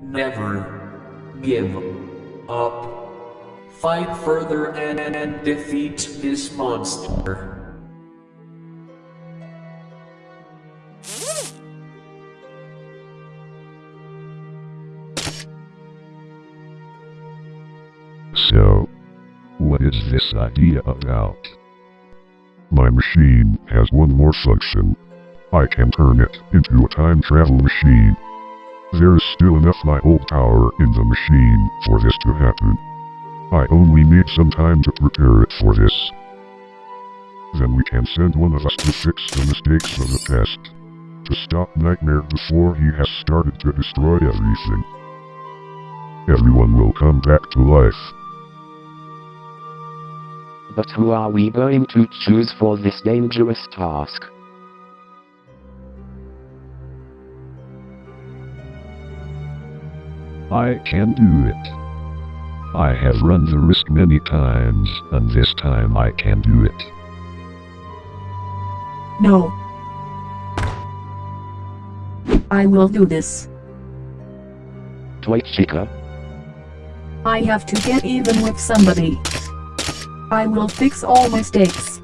Never give up. Fight further and, and, and defeat this monster. So, what is this idea about? My machine has one more function. I can turn it into a time travel machine. There is still enough my old power in the machine for this to happen. I only need some time to prepare it for this. Then we can send one of us to fix the mistakes of the past. To stop Nightmare before he has started to destroy everything. Everyone will come back to life. But who are we going to choose for this dangerous task? I can do it. I have run the risk many times, and this time I can do it. No. I will do this. Toy Chica, I have to get even with somebody. I will fix all mistakes.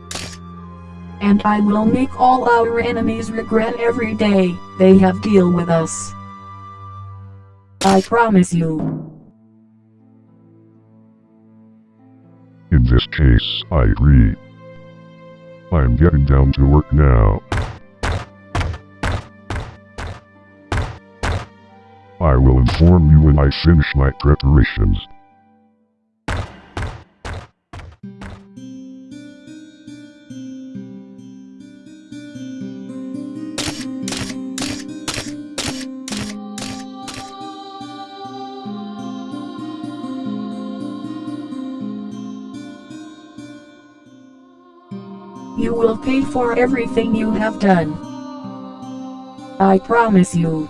And I will make all our enemies regret every day they have deal with us. I promise you. In this case, I agree. I'm getting down to work now. I will inform you when I finish my preparations. You will pay for everything you have done. I promise you.